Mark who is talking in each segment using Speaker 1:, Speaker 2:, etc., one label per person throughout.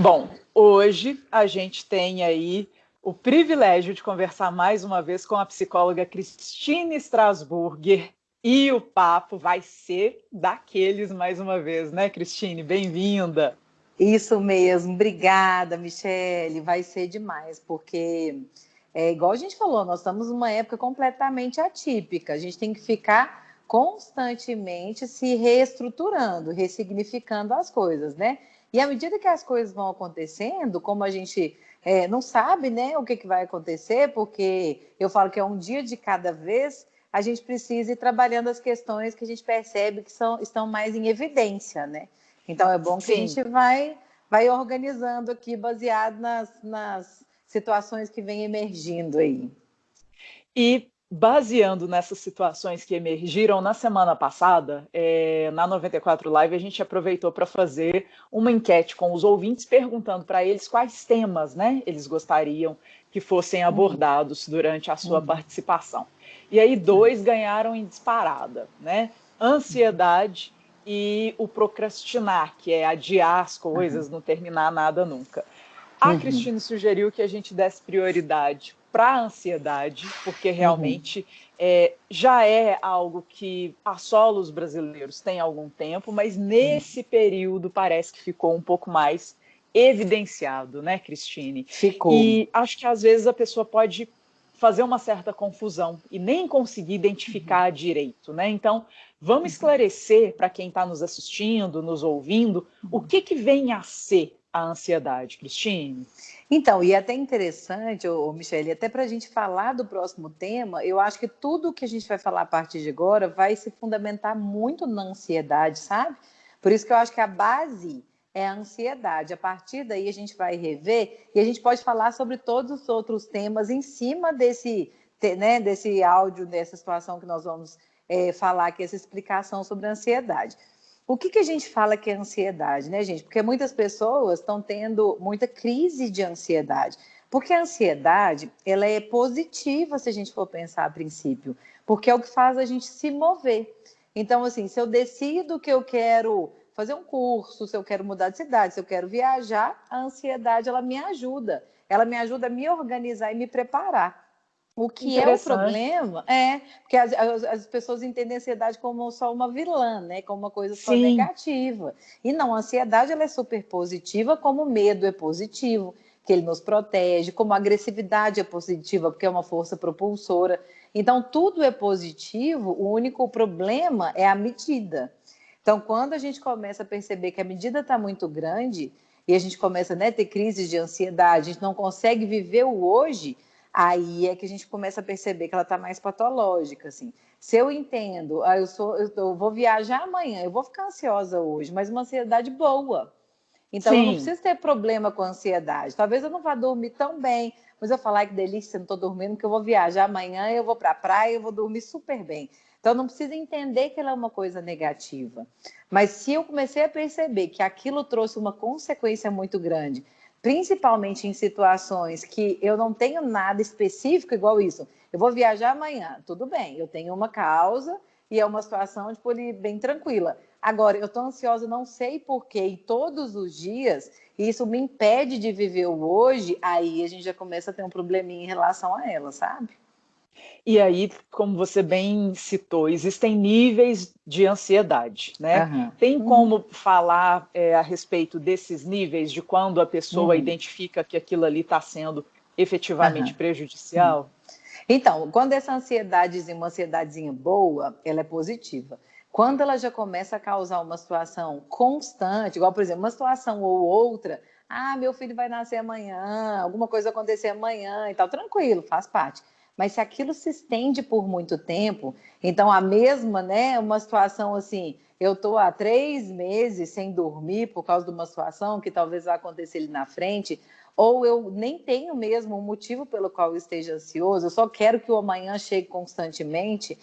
Speaker 1: Bom, hoje a gente tem aí o privilégio de conversar mais uma vez com a psicóloga Cristine Strasburger e o papo vai ser daqueles mais uma vez, né, Cristine? Bem-vinda.
Speaker 2: Isso mesmo, obrigada, Michele. Vai ser demais, porque é igual a gente falou, nós estamos numa época completamente atípica. A gente tem que ficar constantemente se reestruturando, ressignificando as coisas, né? E à medida que as coisas vão acontecendo, como a gente é, não sabe, né, o que, que vai acontecer, porque eu falo que é um dia de cada vez, a gente precisa ir trabalhando as questões que a gente percebe que são, estão mais em evidência, né? Então é bom que Sim. a gente vai, vai organizando aqui baseado nas, nas situações que vêm emergindo aí.
Speaker 1: E baseando nessas situações que emergiram na semana passada, é, na 94 Live, a gente aproveitou para fazer uma enquete com os ouvintes, perguntando para eles quais temas né, eles gostariam que fossem abordados durante a sua uhum. participação. E aí dois ganharam em disparada, né? Ansiedade e o procrastinar, que é adiar as coisas, uhum. não terminar nada nunca. A uhum. Cristina sugeriu que a gente desse prioridade para a ansiedade, porque realmente uhum. é, já é algo que assola os brasileiros tem algum tempo, mas nesse período parece que ficou um pouco mais evidenciado, né, Cristine?
Speaker 2: Ficou.
Speaker 1: E acho que às vezes a pessoa pode fazer uma certa confusão e nem conseguir identificar uhum. direito, né? Então, vamos uhum. esclarecer para quem está nos assistindo, nos ouvindo, o uhum. que, que vem a ser a ansiedade, Cristine?
Speaker 2: Então, e é até interessante, ô, Michele, até para a gente falar do próximo tema, eu acho que tudo que a gente vai falar a partir de agora vai se fundamentar muito na ansiedade, sabe? Por isso que eu acho que a base é a ansiedade. A partir daí a gente vai rever e a gente pode falar sobre todos os outros temas em cima desse, né, desse áudio, dessa situação que nós vamos é, falar aqui, essa explicação sobre a ansiedade. O que, que a gente fala que é ansiedade, né, gente? Porque muitas pessoas estão tendo muita crise de ansiedade. Porque a ansiedade, ela é positiva se a gente for pensar a princípio, porque é o que faz a gente se mover. Então, assim, se eu decido que eu quero fazer um curso, se eu quero mudar de cidade, se eu quero viajar, a ansiedade ela me ajuda. Ela me ajuda a me organizar e me preparar. O que é o problema é porque as, as, as, pessoas entendem a ansiedade como só uma vilã, né? Como uma coisa só Sim. negativa. E não, a ansiedade ela é super positiva, como o medo é positivo, que ele nos protege, como a agressividade é positiva, porque é uma força propulsora. Então, tudo é positivo, o único problema é a medida. Então, quando a gente começa a perceber que a medida está muito grande e a gente começa né, a ter crises de ansiedade, a gente não consegue viver o hoje, aí é que a gente começa a perceber que ela está mais patológica, assim. Se eu entendo, ah, eu, sou, eu, eu, vou viajar amanhã, eu vou ficar ansiosa hoje, mas uma ansiedade boa. Então, Sim. eu não preciso ter problema com ansiedade. Talvez eu não vá dormir tão bem, mas eu falar que delícia, não estou dormindo, que eu vou viajar amanhã, eu vou para a praia, eu vou dormir super bem. Então, não precisa entender que ela é uma coisa negativa. Mas se eu comecei a perceber que aquilo trouxe uma consequência muito grande, principalmente em situações que eu não tenho nada específico igual isso, eu vou viajar amanhã, tudo bem, eu tenho uma causa e é uma situação tipo, bem tranquila. Agora, eu estou ansiosa, não sei porquê, e todos os dias, isso me impede de viver o hoje, aí a gente já começa a ter um probleminha em relação a ela, sabe?
Speaker 1: E aí, como você bem citou, existem níveis de ansiedade, né? Uhum. Tem como falar é, a respeito desses níveis, de quando a pessoa uhum. identifica que aquilo ali está sendo efetivamente uhum. prejudicial?
Speaker 2: Então, quando essa ansiedade, uma ansiedadezinha boa, ela é positiva. Quando ela já começa a causar uma situação constante, igual, por exemplo, uma situação ou outra, ah, meu filho vai nascer amanhã, alguma coisa acontecer amanhã e tal, tranquilo, faz parte. Mas se aquilo se estende por muito tempo, então a mesma, né, uma situação assim, eu estou há três meses sem dormir por causa de uma situação que talvez vá acontecer ali na frente, ou eu nem tenho mesmo um motivo pelo qual eu esteja ansioso, eu só quero que o amanhã chegue constantemente,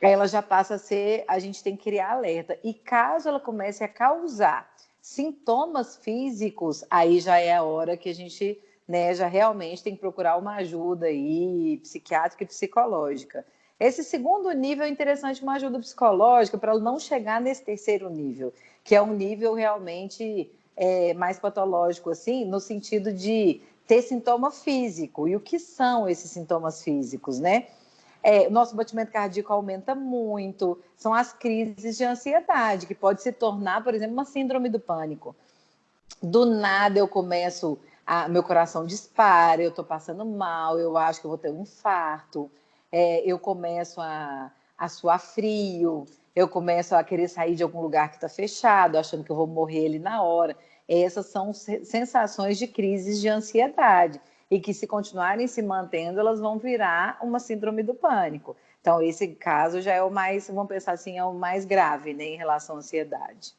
Speaker 2: ela já passa a ser, a gente tem que criar alerta. E caso ela comece a causar sintomas físicos, aí já é a hora que a gente né, já realmente tem que procurar uma ajuda aí, psiquiátrica e psicológica. Esse segundo nível é interessante, uma ajuda psicológica, para não chegar nesse terceiro nível, que é um nível realmente é, mais patológico, assim, no sentido de ter sintoma físico. E o que são esses sintomas físicos, né? É, nosso batimento cardíaco aumenta muito, são as crises de ansiedade, que pode se tornar, por exemplo, uma síndrome do pânico. Do nada eu começo, a, meu coração dispara, eu estou passando mal, eu acho que eu vou ter um infarto, é, eu começo a, a suar frio, eu começo a querer sair de algum lugar que está fechado, achando que eu vou morrer ali na hora. Essas são sensações de crises de ansiedade e que, se continuarem se mantendo, elas vão virar uma síndrome do pânico. Então, esse caso já é o mais, vamos pensar assim, é o mais grave né, em relação à ansiedade.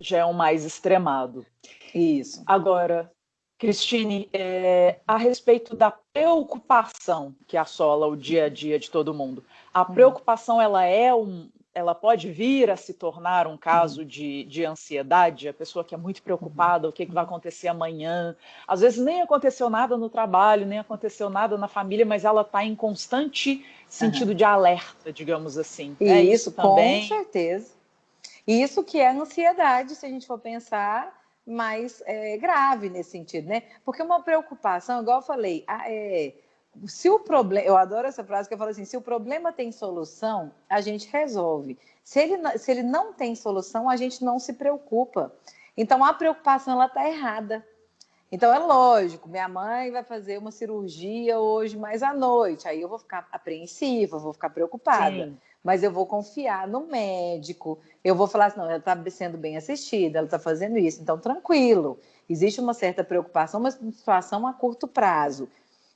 Speaker 1: Já é o mais extremado.
Speaker 2: Isso.
Speaker 1: Agora, Cristine, é, a respeito da preocupação que assola o dia a dia de todo mundo, a uhum. preocupação ela é um, ela pode vir a se tornar um caso uhum. de, de ansiedade, a pessoa que é muito preocupada, o que, que vai acontecer amanhã. Às vezes nem aconteceu nada no trabalho, nem aconteceu nada na família, mas ela está em constante sentido uhum. de alerta, digamos assim.
Speaker 2: E é isso, isso também. com certeza. Isso que é ansiedade, se a gente for pensar mais é, grave nesse sentido, né? Porque uma preocupação, igual eu falei, é, se o problema, eu adoro essa frase que eu falo assim, se o problema tem solução, a gente resolve. Se ele, se ele não tem solução, a gente não se preocupa. Então a preocupação ela está errada. Então é lógico, minha mãe vai fazer uma cirurgia hoje mais à noite, aí eu vou ficar apreensiva, vou ficar preocupada. Sim. Mas eu vou confiar no médico, eu vou falar assim, não, ela está sendo bem assistida, ela está fazendo isso, então tranquilo. Existe uma certa preocupação, mas uma situação a curto prazo.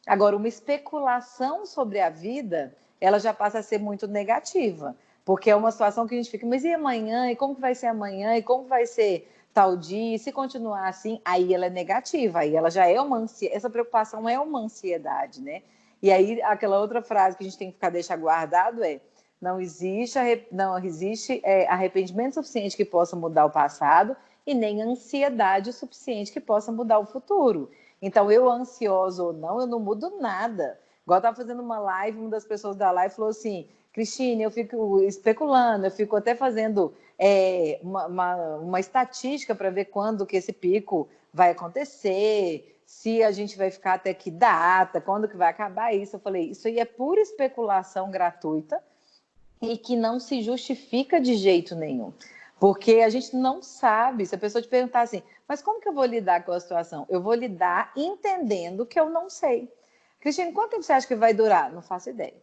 Speaker 2: Agora, uma especulação sobre a vida, ela já passa a ser muito negativa, porque é uma situação que a gente fica, mas e amanhã? E como que vai ser amanhã? E como vai ser tal dia? E se continuar assim, aí ela é negativa, aí ela já é uma ansiedade, essa preocupação é uma ansiedade, né? E aí, aquela outra frase que a gente tem que ficar deixar guardado é não existe, não existe é, arrependimento suficiente que possa mudar o passado e nem ansiedade suficiente que possa mudar o futuro. Então, eu ansiosa ou não, eu não mudo nada. Igual eu estava fazendo uma live, uma das pessoas da live falou assim: Cristine, eu fico especulando, eu fico até fazendo é, uma, uma, uma estatística para ver quando que esse pico vai acontecer, se a gente vai ficar até que data, quando que vai acabar isso. Eu falei, isso aí é pura especulação gratuita e que não se justifica de jeito nenhum. Porque a gente não sabe, se a pessoa te perguntar assim, mas como que eu vou lidar com a situação? Eu vou lidar entendendo que eu não sei. Cristina, quanto tempo você acha que vai durar? Não faço ideia.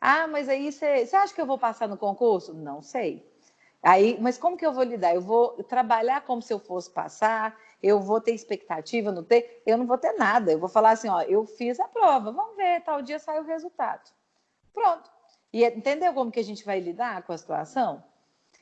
Speaker 2: Ah, mas aí você, você acha que eu vou passar no concurso? Não sei. Aí, mas como que eu vou lidar? Eu vou trabalhar como se eu fosse passar, eu vou ter expectativa, não ter? Eu não vou ter nada. Eu vou falar assim, ó, eu fiz a prova, vamos ver, tal dia sai o resultado. Pronto. E entendeu como que a gente vai lidar com a situação?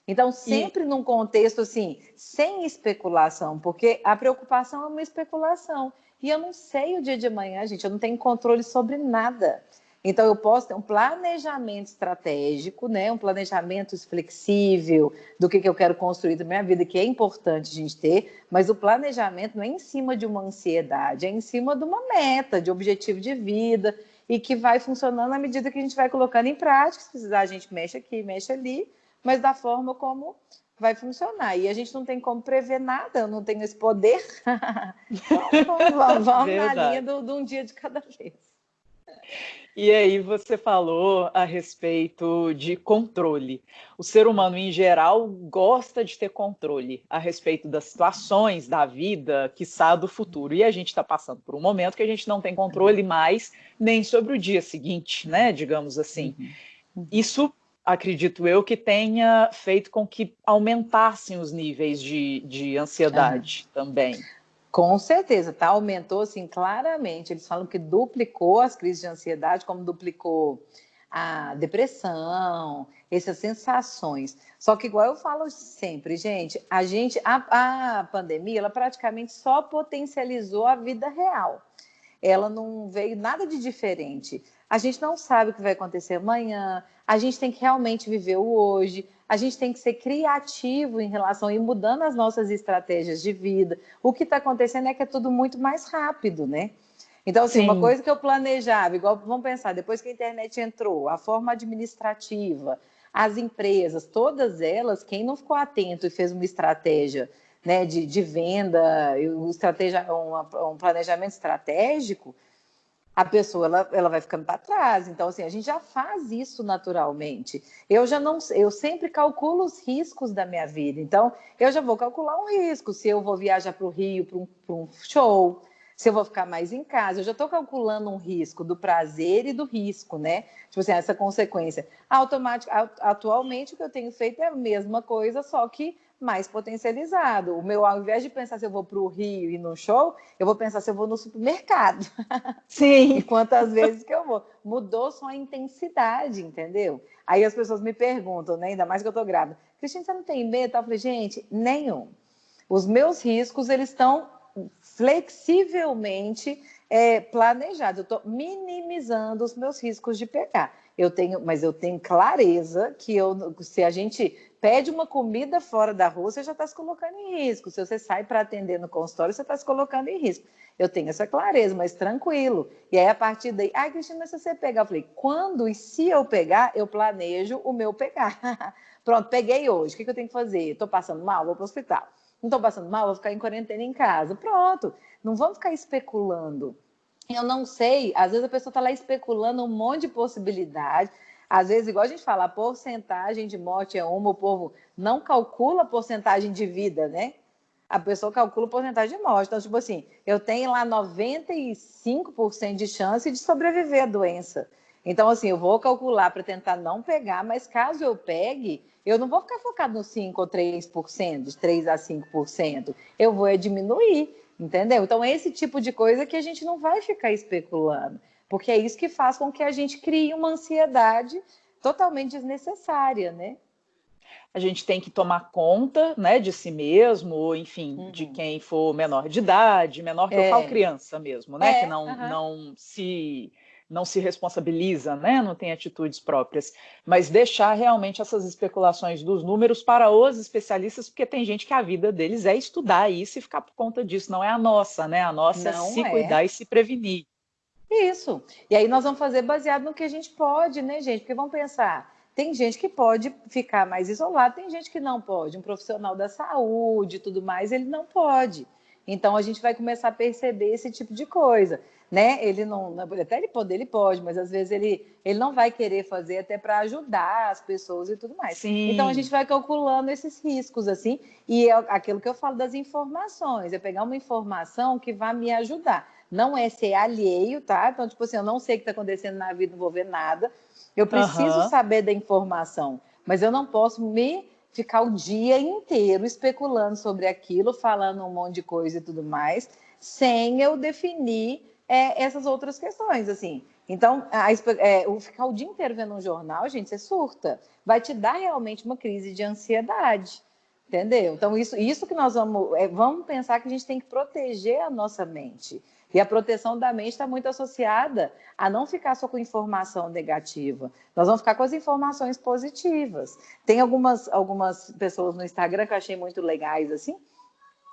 Speaker 2: Então, sempre e... num contexto assim, sem especulação, porque a preocupação é uma especulação. E eu não sei o dia de amanhã, gente, eu não tenho controle sobre nada. Então, eu posso ter um planejamento estratégico, né? um planejamento flexível do que, que eu quero construir da minha vida, que é importante a gente ter, mas o planejamento não é em cima de uma ansiedade, é em cima de uma meta, de objetivo de vida, e que vai funcionando à medida que a gente vai colocando em prática. Se precisar, a gente mexe aqui, mexe ali, mas da forma como vai funcionar. E a gente não tem como prever nada, eu não tenho esse poder. então, vamos, vamos na linha de um dia de cada vez.
Speaker 1: E aí você falou a respeito de controle. O ser humano em geral gosta de ter controle a respeito das situações da vida, quiçá do futuro. E a gente está passando por um momento que a gente não tem controle mais nem sobre o dia seguinte, né? Digamos assim. Uhum. Isso acredito eu, que tenha feito com que aumentassem os níveis de, de ansiedade uhum. também.
Speaker 2: Com certeza, tá? Aumentou assim claramente. Eles falam que duplicou as crises de ansiedade, como duplicou a depressão, essas sensações. Só que igual eu falo sempre, gente, a gente a, a pandemia ela praticamente só potencializou a vida real. Ela não veio nada de diferente. A gente não sabe o que vai acontecer amanhã, a gente tem que realmente viver o hoje, a gente tem que ser criativo em relação a ir mudando as nossas estratégias de vida. O que está acontecendo é que é tudo muito mais rápido, né? Então, assim, Sim. uma coisa que eu planejava, igual vamos pensar, depois que a internet entrou, a forma administrativa, as empresas, todas elas, quem não ficou atento e fez uma estratégia né, de, de venda, um, estratégia, um planejamento estratégico, a pessoa ela, ela vai ficando para trás. Então, assim, a gente já faz isso naturalmente. Eu já não, eu sempre calculo os riscos da minha vida. Então, eu já vou calcular um risco. Se eu vou viajar para o Rio para um, um, show, se eu vou ficar mais em casa, eu já estou calculando um risco do prazer e do risco, né? Tipo assim, essa consequência. Automático, atualmente, o que eu tenho feito é a mesma coisa, só que mais potencializado. O meu, ao invés de pensar se eu vou para o Rio e no show, eu vou pensar se eu vou no supermercado.
Speaker 1: Sim.
Speaker 2: e quantas vezes que eu vou. Mudou só a intensidade, entendeu? Aí as pessoas me perguntam, né, ainda mais que eu estou grávida, Cristina, você não tem medo? Eu falei, gente, nenhum. Os meus riscos, eles estão flexivelmente é, planejados. Eu estou minimizando os meus riscos de pegar. Eu tenho, mas eu tenho clareza que eu, se a gente pede uma comida fora da rua, você já está se colocando em risco. Se você sai para atender no consultório, você está se colocando em risco. Eu tenho essa clareza, mas tranquilo. E aí, a partir daí, ai, Cristina, se você pegar, eu falei, quando e se eu pegar, eu planejo o meu pegar. Pronto, peguei hoje, o que, que eu tenho que fazer? Estou passando mal, vou para o hospital. Não estou passando mal, vou ficar em quarentena em casa. Pronto, não vamos ficar especulando. Eu não sei, às vezes a pessoa está lá especulando um monte de possibilidades às vezes, igual a gente fala, a porcentagem de morte é uma, o povo não calcula a porcentagem de vida, né? A pessoa calcula a porcentagem de morte. Então, tipo assim, eu tenho lá 95% de chance de sobreviver à doença. Então, assim, eu vou calcular para tentar não pegar, mas caso eu pegue, eu não vou ficar focado no 5 ou 3%, de 3 a 5%. Eu vou diminuir, entendeu? Então, esse tipo de coisa que a gente não vai ficar especulando porque é isso que faz com que a gente crie uma ansiedade totalmente desnecessária, né?
Speaker 1: A gente tem que tomar conta, né, de si mesmo, ou enfim, uhum. de quem for menor de idade, menor que é. eu falo criança mesmo, né, é, que não, uhum. não se não se responsabiliza, né, não tem atitudes próprias, mas deixar realmente essas especulações dos números para os especialistas, porque tem gente que a vida deles é estudar isso e ficar por conta disso, não é a nossa, né? A nossa não é se é. cuidar e se prevenir.
Speaker 2: Isso. E aí nós vamos fazer baseado no que a gente pode, né, gente? Porque vamos pensar, tem gente que pode ficar mais isolado, tem gente que não pode. Um profissional da saúde e tudo mais, ele não pode. Então a gente vai começar a perceber esse tipo de coisa, né? Ele não, até ele pode, ele pode, mas às vezes ele, ele não vai querer fazer até para ajudar as pessoas e tudo mais.
Speaker 1: Sim.
Speaker 2: Então a gente vai calculando esses riscos assim, e é aquilo que eu falo das informações, é pegar uma informação que vai me ajudar não é ser alheio, tá? Então, tipo assim, eu não sei o que está acontecendo na vida, não vou ver nada. Eu preciso uhum. saber da informação, mas eu não posso me ficar o dia inteiro especulando sobre aquilo, falando um monte de coisa e tudo mais, sem eu definir é, essas outras questões, assim. Então, a, é, o ficar o dia inteiro vendo um jornal, gente, você surta. Vai te dar realmente uma crise de ansiedade. Entendeu? Então, isso, isso que nós vamos. É, vamos pensar que a gente tem que proteger a nossa mente. E a proteção da mente está muito associada a não ficar só com informação negativa. Nós vamos ficar com as informações positivas. Tem algumas, algumas pessoas no Instagram que eu achei muito legais, assim,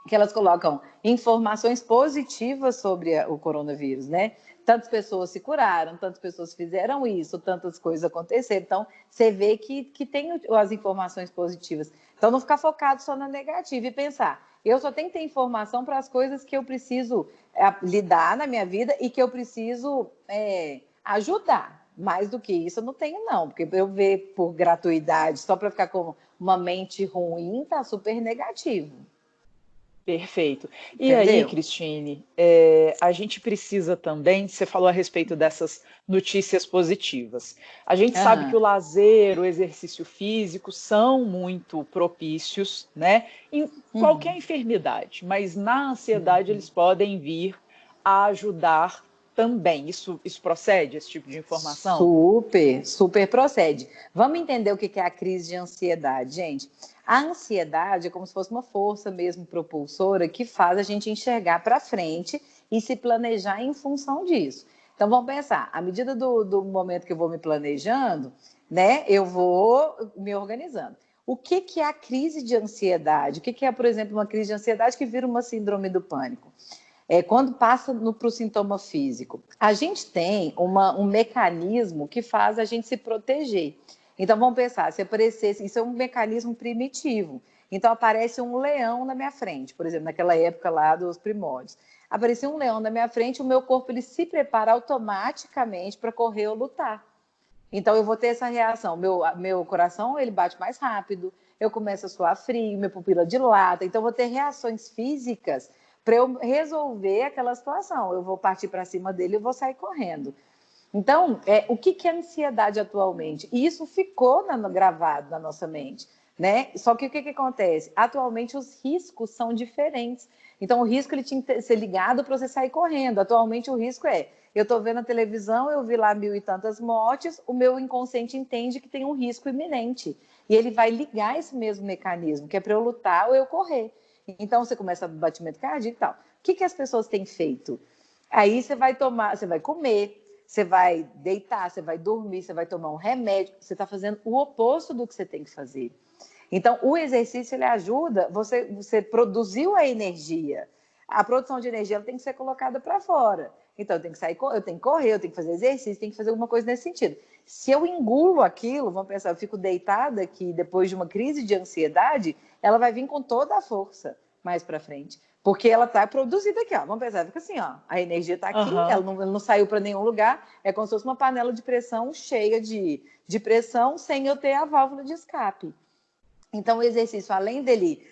Speaker 2: que elas colocam informações positivas sobre o coronavírus, né? Tantas pessoas se curaram, tantas pessoas fizeram isso, tantas coisas aconteceram. Então, você vê que, que tem as informações positivas. Então, não ficar focado só na negativa e pensar, eu só tenho que ter informação para as coisas que eu preciso é, lidar na minha vida e que eu preciso é, ajudar. Mais do que isso, eu não tenho, não, porque eu ver por gratuidade, só para ficar com uma mente ruim, tá super negativo.
Speaker 1: Perfeito. E Entendeu? aí, Cristine, é, a gente precisa também, você falou a respeito dessas notícias positivas. A gente sabe que o lazer, o exercício físico são muito propícios, né? Em uhum. qualquer enfermidade, mas na ansiedade uhum. eles podem vir a ajudar também. Isso, isso procede, esse tipo de informação?
Speaker 2: Super, super procede. Vamos entender o que é a crise de ansiedade, gente. A ansiedade é como se fosse uma força mesmo propulsora que faz a gente enxergar para frente e se planejar em função disso. Então vamos pensar, à medida do, do momento que eu vou me planejando, né, eu vou me organizando. O que, que é a crise de ansiedade? O que, que é, por exemplo, uma crise de ansiedade que vira uma síndrome do pânico? É, quando passa para o sintoma físico, a gente tem uma, um mecanismo que faz a gente se proteger. Então vamos pensar, se aparecesse, isso é um mecanismo primitivo. Então aparece um leão na minha frente, por exemplo, naquela época lá dos primórdios. Aparecia um leão na minha frente, o meu corpo ele se prepara automaticamente para correr ou lutar. Então eu vou ter essa reação, meu, meu coração ele bate mais rápido, eu começo a suar frio, minha pupila dilata, então eu vou ter reações físicas para eu resolver aquela situação. Eu vou partir para cima dele e vou sair correndo. Então, é, o que, que é ansiedade atualmente? E isso ficou na, gravado na nossa mente. Né? Só que o que, que acontece? Atualmente os riscos são diferentes. Então o risco ele tinha que ser ligado para você sair correndo. Atualmente o risco é, eu estou vendo a televisão, eu vi lá mil e tantas mortes, o meu inconsciente entende que tem um risco iminente. E ele vai ligar esse mesmo mecanismo, que é para eu lutar ou eu correr. Então você começa a batimento cardíaco e tal. O que, que as pessoas têm feito? Aí você vai tomar, você vai comer, você vai deitar, você vai dormir, você vai tomar um remédio, você está fazendo o oposto do que você tem que fazer. Então, o exercício ele ajuda, você, você produziu a energia. A produção de energia tem que ser colocada para fora. Então, eu tenho que sair, eu tenho que correr, eu tenho que fazer exercício, tenho que fazer alguma coisa nesse sentido. Se eu engulo aquilo, vamos pensar, eu fico deitada aqui depois de uma crise de ansiedade, ela vai vir com toda a força mais para frente. Porque ela está produzida aqui, ó. Vamos pensar, fica assim, ó. A energia está aqui, uhum. ela, não, ela não saiu para nenhum lugar. É como se fosse uma panela de pressão cheia de, de pressão, sem eu ter a válvula de escape. Então, o exercício, além dele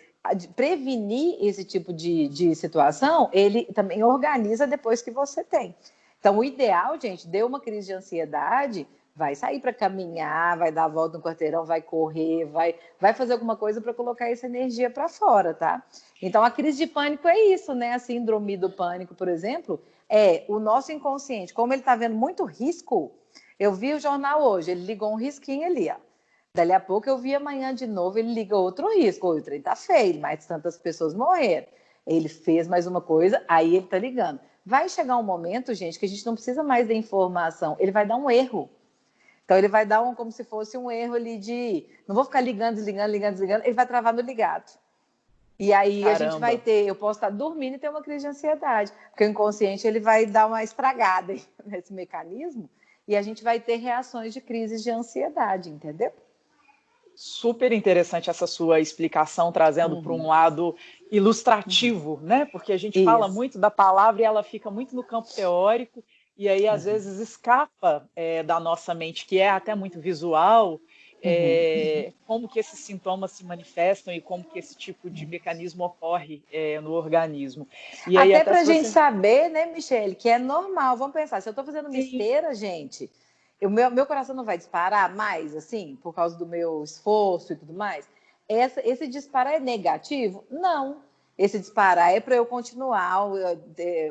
Speaker 2: prevenir esse tipo de, de situação, ele também organiza depois que você tem. Então, o ideal, gente, deu uma crise de ansiedade, vai sair para caminhar, vai dar a volta no quarteirão, vai correr, vai, vai fazer alguma coisa para colocar essa energia para fora, tá? Então a crise de pânico é isso, né? A síndrome do pânico, por exemplo, é o nosso inconsciente, como ele está vendo muito risco. Eu vi o jornal hoje, ele ligou um risquinho ali, ó. Dali a pouco eu vi amanhã de novo, ele liga outro risco, o trem tá feio, mais tantas pessoas morreram. Ele fez mais uma coisa, aí ele tá ligando. Vai chegar um momento, gente, que a gente não precisa mais da informação, ele vai dar um erro. Então ele vai dar um como se fosse um erro ali de não vou ficar ligando, desligando, ligando, desligando, ele vai travar no ligado. E aí Caramba. a gente vai ter, eu posso estar dormindo e ter uma crise de ansiedade, porque o inconsciente ele vai dar uma estragada nesse mecanismo e a gente vai ter reações de crises de ansiedade, entendeu?
Speaker 1: Super interessante essa sua explicação, trazendo uhum. para um lado ilustrativo, uhum. né? Porque a gente Isso. fala muito da palavra e ela fica muito no campo teórico, e aí às uhum. vezes escapa é, da nossa mente, que é até muito visual, é, como que esses sintomas se manifestam e como que esse tipo de mecanismo ocorre é, no organismo.
Speaker 2: E até, até para a gente saber, né, Michele, que é normal. Vamos pensar, se eu estou fazendo Sim. esteira, gente, o meu, meu coração não vai disparar mais, assim, por causa do meu esforço e tudo mais? Essa, esse disparar é negativo? Não. Esse disparar é para eu continuar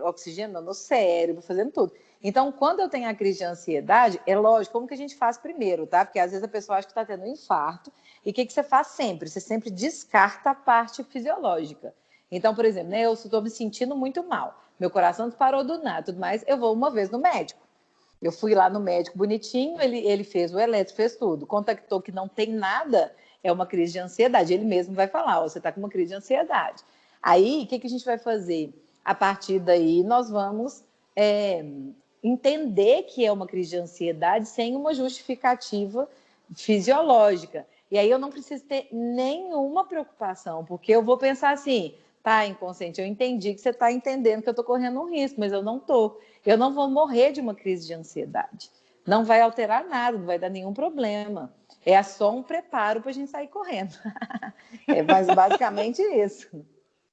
Speaker 2: oxigenando o cérebro, fazendo tudo. Então, quando eu tenho a crise de ansiedade, é lógico, como que a gente faz primeiro, tá? Porque às vezes a pessoa acha que está tendo um infarto. E o que, que você faz sempre? Você sempre descarta a parte fisiológica. Então, por exemplo, né, eu estou me sentindo muito mal. Meu coração disparou do nada, tudo mais. Eu vou uma vez no médico. Eu fui lá no médico bonitinho, ele, ele fez o eletro, fez tudo. Contactou que não tem nada, é uma crise de ansiedade. Ele mesmo vai falar, ó, você está com uma crise de ansiedade. Aí, o que, que a gente vai fazer? A partir daí, nós vamos é, entender que é uma crise de ansiedade sem uma justificativa fisiológica. E aí eu não preciso ter nenhuma preocupação, porque eu vou pensar assim, tá, inconsciente, eu entendi que você está entendendo que eu estou correndo um risco, mas eu não estou. Eu não vou morrer de uma crise de ansiedade. Não vai alterar nada, não vai dar nenhum problema. É só um preparo para a gente sair correndo. é mais basicamente isso.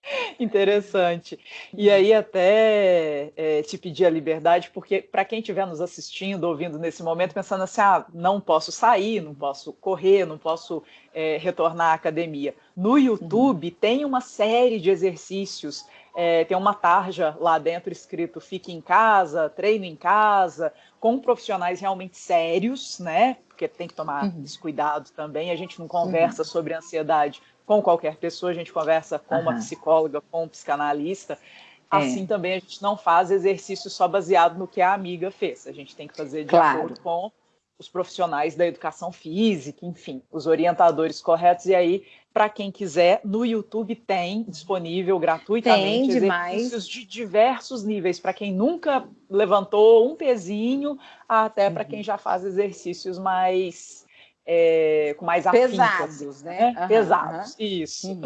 Speaker 1: Interessante. E aí até é, te pedir a liberdade, porque para quem estiver nos assistindo, ouvindo nesse momento, pensando assim, ah, não posso sair, não posso correr, não posso é, retornar à academia. No YouTube uhum. tem uma série de exercícios, é, tem uma tarja lá dentro escrito fique em casa, treino em casa, com profissionais realmente sérios, né? Porque tem que tomar uhum. esse cuidado também. A gente não conversa uhum. sobre ansiedade com qualquer pessoa, a gente conversa com uhum. uma psicóloga, com um psicanalista. É. Assim também a gente não faz exercício só baseado no que a amiga fez. A gente tem que fazer de claro. acordo com os profissionais da educação física, enfim, os orientadores corretos. E aí, para quem quiser, no YouTube tem disponível gratuitamente tem exercícios de diversos níveis, para quem nunca levantou um pezinho, até uhum. para quem já faz exercícios mais é, com mais
Speaker 2: pesados,
Speaker 1: afintas,
Speaker 2: né?
Speaker 1: né? Uhum, pesados, uhum. isso. Uhum.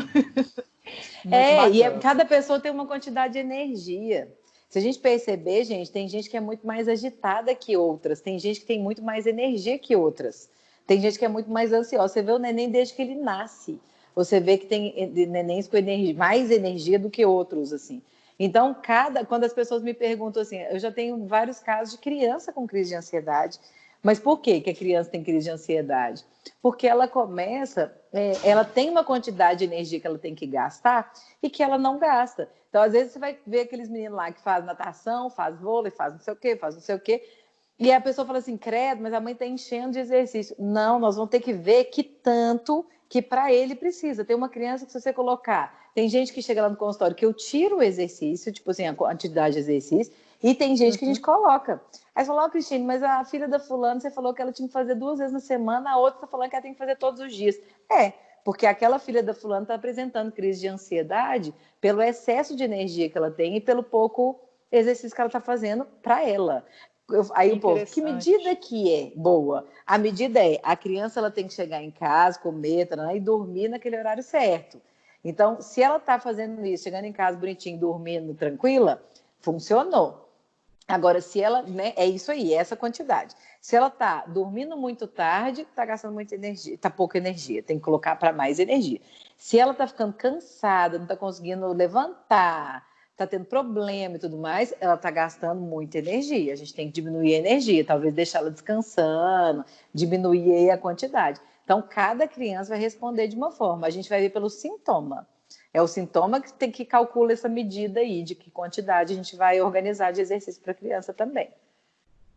Speaker 2: é, e é, cada pessoa tem uma quantidade de energia. Se a gente perceber, gente, tem gente que é muito mais agitada que outras, tem gente que tem muito mais energia que outras, tem gente que é muito mais ansiosa. Você vê o neném desde que ele nasce, você vê que tem nenéns com energia, mais energia do que outros, assim. Então, cada, quando as pessoas me perguntam assim, eu já tenho vários casos de criança com crise de ansiedade, mas por que, que a criança tem crise de ansiedade? Porque ela começa, é, ela tem uma quantidade de energia que ela tem que gastar e que ela não gasta. Então, às vezes, você vai ver aqueles meninos lá que fazem natação, faz vôlei, faz não sei o quê, faz não sei o quê. E a pessoa fala assim, credo, mas a mãe está enchendo de exercício. Não, nós vamos ter que ver que tanto que para ele precisa. Tem uma criança que se você colocar, tem gente que chega lá no consultório que eu tiro o exercício, tipo assim, a quantidade de exercício, e tem gente uhum. que a gente uhum. coloca. Aí você falou, oh, Cristine, mas a filha da fulana, você falou que ela tinha que fazer duas vezes na semana, a outra está falando que ela tem que fazer todos os dias. É, porque aquela filha da fulana está apresentando crise de ansiedade pelo excesso de energia que ela tem e pelo pouco exercício que ela está fazendo para ela. Eu, aí o povo, que medida que é boa? A medida é, a criança ela tem que chegar em casa, comer, e dormir naquele horário certo. Então, se ela está fazendo isso, chegando em casa bonitinho, dormindo, tranquila, funcionou. Agora, se ela, né, é isso aí, é essa quantidade. Se ela está dormindo muito tarde, está gastando muita energia, está pouca energia, tem que colocar para mais energia. Se ela está ficando cansada, não está conseguindo levantar, está tendo problema e tudo mais, ela está gastando muita energia. A gente tem que diminuir a energia, talvez deixá-la descansando, diminuir a quantidade. Então, cada criança vai responder de uma forma. A gente vai ver pelo sintoma. É o sintoma que tem que calcular essa medida aí de que quantidade a gente vai organizar de exercício para a criança também.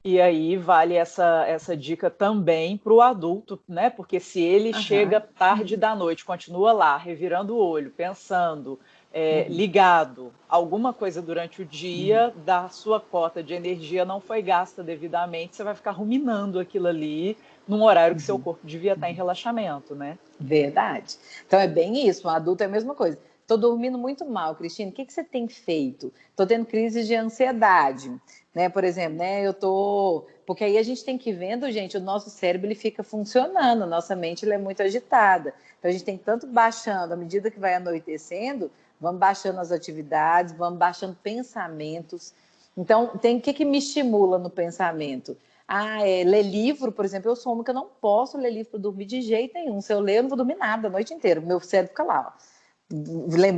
Speaker 1: E aí vale essa, essa dica também para o adulto, né? Porque se ele uhum. chega tarde da noite, continua lá, revirando o olho, pensando, é, uhum. ligado, alguma coisa durante o dia uhum. da sua cota de energia não foi gasta devidamente, você vai ficar ruminando aquilo ali num horário que seu uhum. corpo devia estar em relaxamento, né?
Speaker 2: Verdade. Então é bem isso, um adulto é a mesma coisa. Estou dormindo muito mal, Cristina. O que, que você tem feito? Estou tendo crise de ansiedade, né? Por exemplo, né? Eu tô, porque aí a gente tem que ir vendo, gente, o nosso cérebro ele fica funcionando, nossa mente ele é muito agitada. Então a gente tem tanto baixando à medida que vai anoitecendo, vamos baixando as atividades, vamos baixando pensamentos. Então tem o que, que me estimula no pensamento? Ah, é, ler livro, por exemplo, eu sou uma que eu não posso ler livro para dormir de jeito nenhum. Se eu ler, eu não vou dormir nada a noite inteira. Meu cérebro fica lá, ó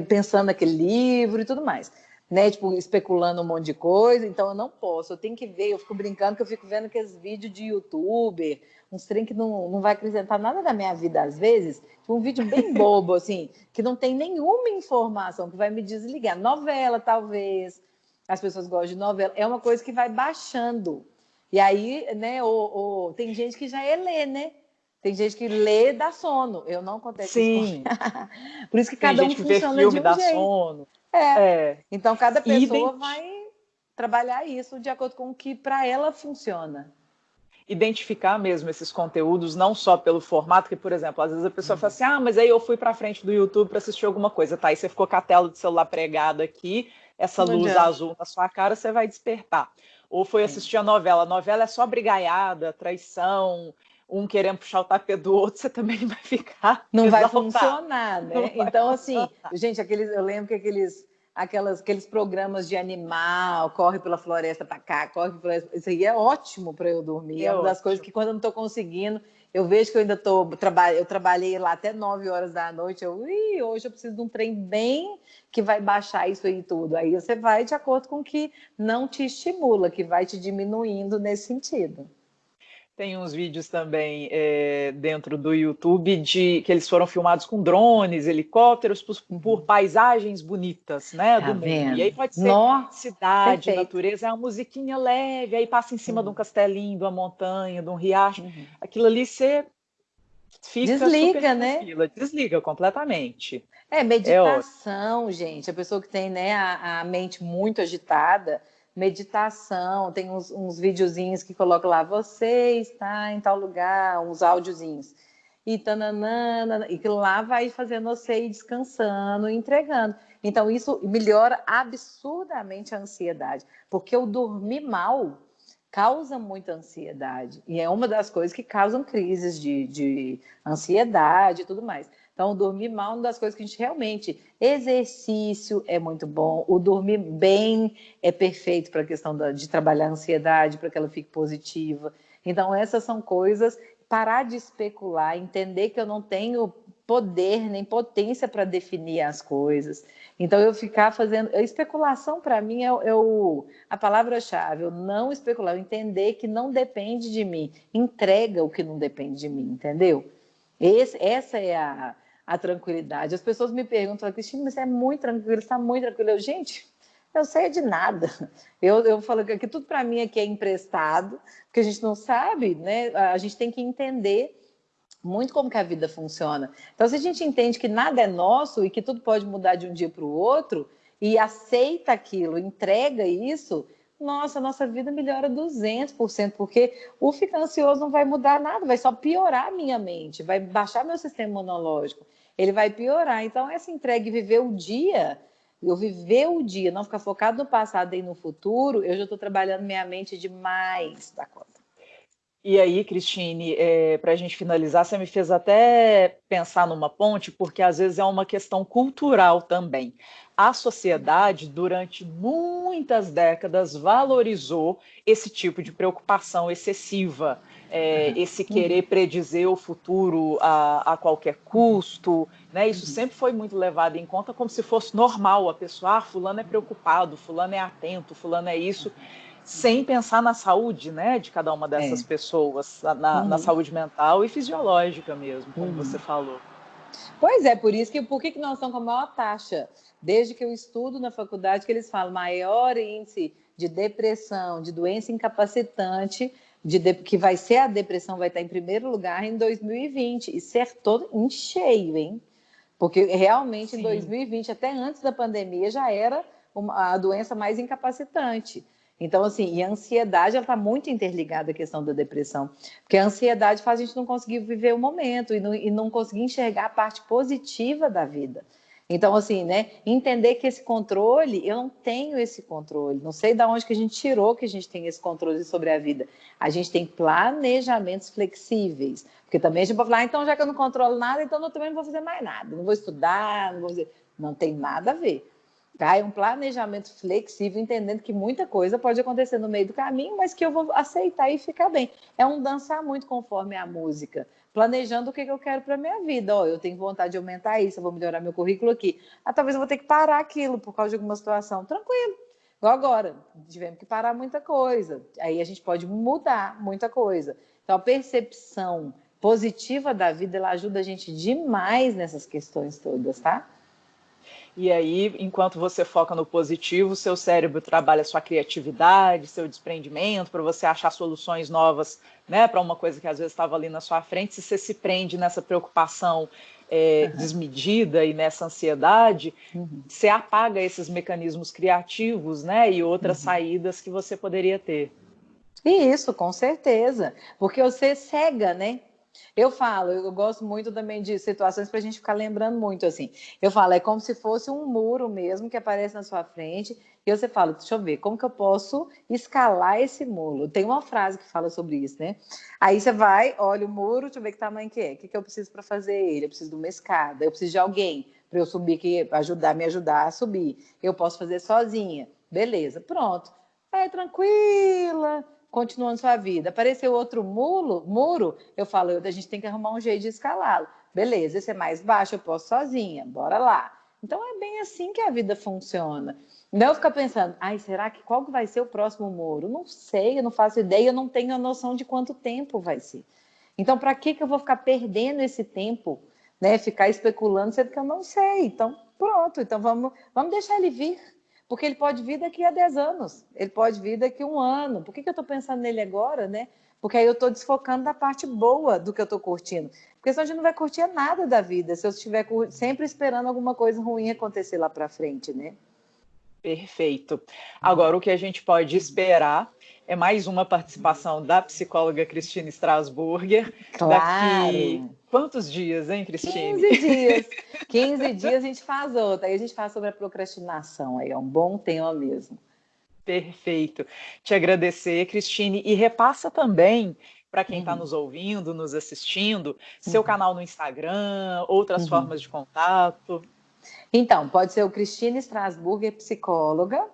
Speaker 2: pensando naquele livro e tudo mais. Né, tipo, especulando um monte de coisa, então eu não posso, eu tenho que ver, eu fico brincando que eu fico vendo aqueles vídeos de youtuber, uns trem que não, não vai acrescentar nada da minha vida às vezes, tipo, um vídeo bem bobo, assim, que não tem nenhuma informação, que vai me desligar. Novela, talvez, as pessoas gostam de novela, é uma coisa que vai baixando. E aí, né, ou, ou tem gente que já é ler, né? Tem gente que lê dá sono. Eu não acontece
Speaker 1: Sim.
Speaker 2: isso. Por isso que cada um funciona
Speaker 1: filme,
Speaker 2: de um
Speaker 1: dá
Speaker 2: jeito.
Speaker 1: sono.
Speaker 2: É. é. Então cada pessoa vai trabalhar isso de acordo com o que para ela funciona.
Speaker 1: Identificar mesmo esses conteúdos, não só pelo formato, que, por exemplo, às vezes a pessoa uhum. fala assim: ah, mas aí eu fui para frente do YouTube para assistir alguma coisa, tá? Aí você ficou com a tela do celular pregada aqui, essa não luz azul na sua cara, você vai despertar. Ou foi assistir a novela. A novela é só brigaiada, traição, um querendo puxar o tapete do outro, você também vai ficar.
Speaker 2: Não vai funcionar, né? Vai então, assim, funcionar. gente, aqueles, eu lembro que aqueles, aquelas, aqueles programas de animal, corre pela floresta para cá, corre pela floresta. Isso aí é ótimo para eu dormir. É, é uma das coisas que quando eu não estou conseguindo, eu vejo que eu ainda estou. Traba, eu trabalhei lá até 9 horas da noite. Eu, Ih, hoje eu preciso de um trem bem que vai baixar isso aí tudo. Aí você vai de acordo com o que não te estimula, que vai te diminuindo nesse sentido.
Speaker 1: Tem uns vídeos também é, dentro do YouTube de que eles foram filmados com drones, helicópteros, por, por paisagens bonitas, né? Tá do vendo? mundo. E aí pode ser Nossa, cidade, perfeito. natureza, é uma musiquinha leve, aí passa em cima uhum. de um castelinho, de uma montanha, de um riacho. Uhum. Aquilo ali você fica
Speaker 2: desliga, né?
Speaker 1: Tranquila, desliga completamente.
Speaker 2: É, é meditação, é gente. A pessoa que tem né, a, a mente muito agitada meditação, tem uns, uns videozinhos que colocam lá, você está em tal lugar, uns áudiozinhos. E tananana, e lá vai fazendo você ir descansando, entregando. Então, isso melhora absurdamente a ansiedade, porque eu dormir mal causa muita ansiedade. E é uma das coisas que causam crises de, de ansiedade e tudo mais. Então, dormir mal é uma das coisas que a gente realmente. Exercício é muito bom, o dormir bem é perfeito para a questão da, de trabalhar a ansiedade, para que ela fique positiva. Então, essas são coisas. Parar de especular, entender que eu não tenho poder nem potência para definir as coisas. Então, eu ficar fazendo. Especulação, para mim, é, é o, a palavra-chave. Eu não especular, eu entender que não depende de mim. Entrega o que não depende de mim, entendeu? Esse, essa é a, a tranquilidade. As pessoas me perguntam, Cristina, mas você é muito tranquilo, está muito tranquilo. Eu, gente, eu sei de nada. Eu, eu falo que tudo para mim aqui é emprestado, porque a gente não sabe, né? A gente tem que entender muito como que a vida funciona. Então, se a gente entende que nada é nosso e que tudo pode mudar de um dia para o outro, e aceita aquilo, entrega isso, nossa, nossa vida melhora 200%, porque o ficar ansioso não vai mudar nada, vai só piorar a minha mente, vai baixar meu sistema imunológico, ele vai piorar. Então, essa entrega e viver o dia, eu viver o dia, não ficar focado no passado e no futuro, eu já estou trabalhando minha mente demais da conta.
Speaker 1: E aí, Cristine, é, para a gente finalizar, você me fez até pensar numa ponte, porque às vezes é uma questão cultural também. A sociedade, durante muitas décadas, valorizou esse tipo de preocupação excessiva, é, esse querer predizer o futuro a, a qualquer custo. Né? Isso uhum. sempre foi muito levado em conta como se fosse normal. A pessoa, ah, fulano é preocupado, fulano é atento, fulano é isso sem pensar na saúde né, de cada uma dessas é. pessoas, na, uhum. na, saúde mental e fisiológica mesmo, como uhum. você falou.
Speaker 2: Pois é, por isso que por que, que nós estamos com a maior taxa? Desde que eu estudo na faculdade, que eles falam maior índice de depressão, de doença incapacitante, de, que vai ser a depressão, vai estar em primeiro lugar em 2020. E ser todo em cheio, hein? Porque realmente Sim. em 2020, até antes da pandemia, já era uma, a doença mais incapacitante. Então, assim, e a ansiedade, ela está muito interligada à questão da depressão, porque a ansiedade faz a gente não conseguir viver o momento e não, e não conseguir enxergar a parte positiva da vida. Então, assim, né, entender que esse controle, eu não tenho esse controle, não sei de onde que a gente tirou que a gente tem esse controle sobre a vida. A gente tem planejamentos flexíveis, porque também a gente pode falar, ah, então já que eu não controlo nada, então eu também não vou fazer mais nada, não vou estudar, não vou fazer... Não tem nada a ver. Tá? É um planejamento flexível, entendendo que muita coisa pode acontecer no meio do caminho, mas que eu vou aceitar e ficar bem. É um dançar muito conforme a música, planejando o que, eu quero para minha vida. Ó, eu tenho vontade de aumentar isso, eu vou melhorar meu currículo aqui. Ah, talvez eu vou ter que parar aquilo por causa de alguma situação. Tranquilo. Igual agora, tivemos que parar muita coisa. Aí a gente pode mudar muita coisa. Então, a percepção positiva da vida, ela ajuda a gente demais nessas questões todas, tá?
Speaker 1: E aí, enquanto você foca no positivo, seu cérebro trabalha sua criatividade, seu desprendimento, para você achar soluções novas né, para uma coisa que às vezes estava ali na sua frente. Se você se prende nessa preocupação é, uhum. desmedida e nessa ansiedade, uhum. você apaga esses mecanismos criativos né, e outras uhum. saídas que você poderia ter.
Speaker 2: Isso, com certeza. Porque você cega, né? Eu falo, eu gosto muito também de situações para a gente ficar lembrando muito assim. Eu falo, é como se fosse um muro mesmo que aparece na sua frente, e você fala, deixa eu ver, como que eu posso escalar esse muro? Tem uma frase que fala sobre isso, né? Aí você vai, olha o muro, deixa eu ver que tamanho que é, o que, que eu preciso para fazer ele? Eu preciso de uma escada, eu preciso de alguém para eu subir, que ajudar, me ajudar a subir. Eu posso fazer sozinha. Beleza, pronto. É tranquila, continuando sua vida. Apareceu outro muro, muro, eu falo, a gente tem que arrumar um jeito de escalá-lo. Beleza, esse é mais baixo, eu posso sozinha, bora lá. Então é bem assim que a vida funciona. Não ficar pensando, ai, será que qual vai ser o próximo muro? Não sei, eu não faço ideia, eu não tenho a noção de quanto tempo vai ser. Então, para que, que eu vou ficar perdendo esse tempo, né? Ficar especulando, sendo que eu não sei. Então, pronto, então vamos, vamos deixar ele vir porque ele pode vir daqui a 10 anos, ele pode vir daqui a um ano. Por que, que eu estou pensando nele agora, né? Porque aí eu estou desfocando da parte boa do que eu estou curtindo. Porque senão a gente não vai curtir nada da vida, se eu estiver sempre esperando alguma coisa ruim acontecer lá para frente, né?
Speaker 1: Perfeito. Agora, o que a gente pode esperar é mais uma participação da psicóloga Cristina Strasburger.
Speaker 2: Claro. Daqui
Speaker 1: quantos dias, hein, Cristina?
Speaker 2: 15 dias. 15 dias a gente faz outra. Aí a gente fala sobre a procrastinação. Aí é um bom tema mesmo.
Speaker 1: Perfeito. Te agradecer, Cristine, e repassa também para quem está uhum. nos ouvindo, nos assistindo, seu uhum. canal no Instagram, outras uhum. formas de contato.
Speaker 2: Então, pode ser o Cristine Strasburger, psicóloga.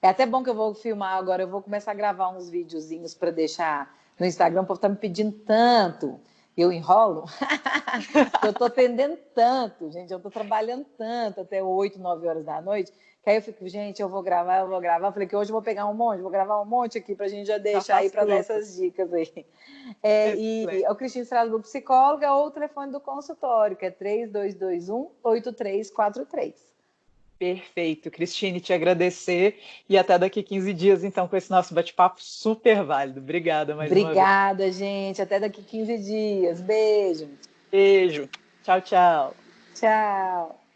Speaker 2: É até bom que eu vou filmar agora, eu vou começar a gravar uns videozinhos para deixar no Instagram, o povo está me pedindo tanto. Eu enrolo? eu estou atendendo tanto, gente, eu estou trabalhando tanto até 8, 9 horas da noite, que aí eu fico, gente, eu vou gravar, eu vou gravar. Eu falei que hoje eu vou pegar um monte, vou gravar um monte aqui para a gente já deixar aí para dar essas dicas aí. É, e é o Cristina Strasbourg, psicóloga, ou o telefone do consultório, que é 3221-8343.
Speaker 1: Perfeito, Cristine, te agradecer e até daqui 15 dias, então, com esse nosso bate-papo super válido. Obrigada mais
Speaker 2: Obrigada, uma vez. Obrigada, gente. Até daqui 15 dias. Beijo.
Speaker 1: Beijo. Tchau, tchau.
Speaker 2: Tchau.